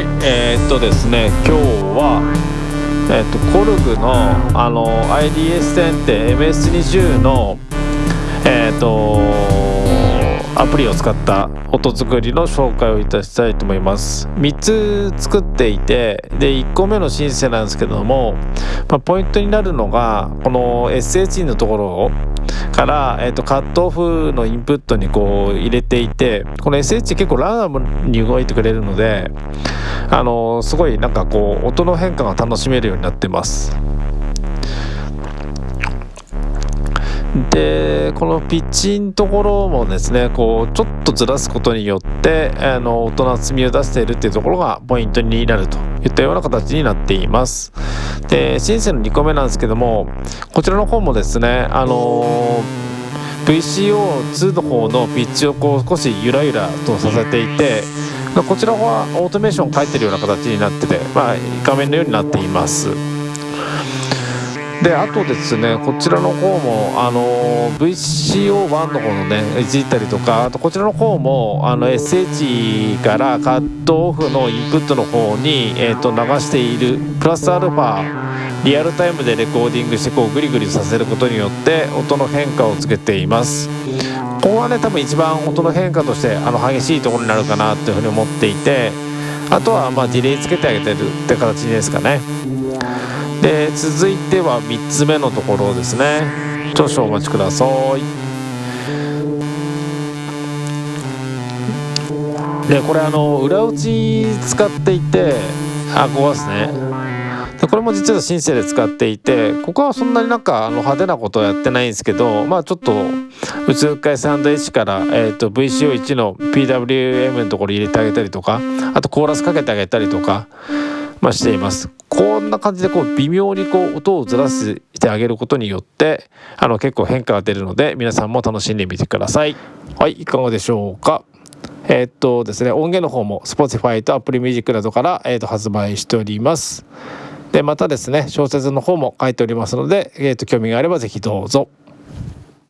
はいえー、っとですね今日はえー、っとコルグのあの IDS10 って MS20 のえー、っとアプリを使った音作りの紹介をいたしたいと思います。3つ作っていてで1個目のシンセなんですけども、まあ、ポイントになるのがこの SH のところから、えー、とカットオフのインプットにこう入れていてこの SH 結構ランダムに動いてくれるので あのすごいなんかこう音の変化が楽しめるようになってます。でこのピッチのところもですねこうちょっとずらすことによってあの音の厚みを出しているっていうところがポイントになるといったような形になっています。でシンセの2個目なんですけどもこちらの方もですねあの VCO2 の方のピッチをこう少しゆらゆらとさせていてこちらはオートメーションを書いてるような形になってて、まあ、画面のようになっています。であとですねこちらの方もあの VCO1 の方のねいじったりとかあとこちらの方もあの SH からカットオフのインプットの方に、えー、と流しているプラスアルファリアルタイムでレコーディングしてこうグリグリさせることによって音の変化をつけています。ここはね多分一番音の変化としてあの激しいところになるかなというふうに思っていてあとはまあディレイつけてあげてるって形ですかね。で続いては3つ目のところですね。少々お待ちください。でこれあの裏打ち使っていてあここですね。これも実はシンセで使っていてここはそんなになんかあの派手なことはやってないんですけどまあちょっと宇宙海サンド H から、えー、VCO1 の PWM のところ入れてあげたりとかあとコーラスかけてあげたりとかまあ、しています。こんな感じでこう微妙にこう音をずらしてあげることによってあの結構変化が出るので皆さんも楽しんでみてください。はいいかがでしょうか。えー、っとですね音源の方も Spotify と Apple Music などから、えー、と発売しております。でまたですね小説の方も書いておりますので、えー、っと興味があれば是非どうぞ。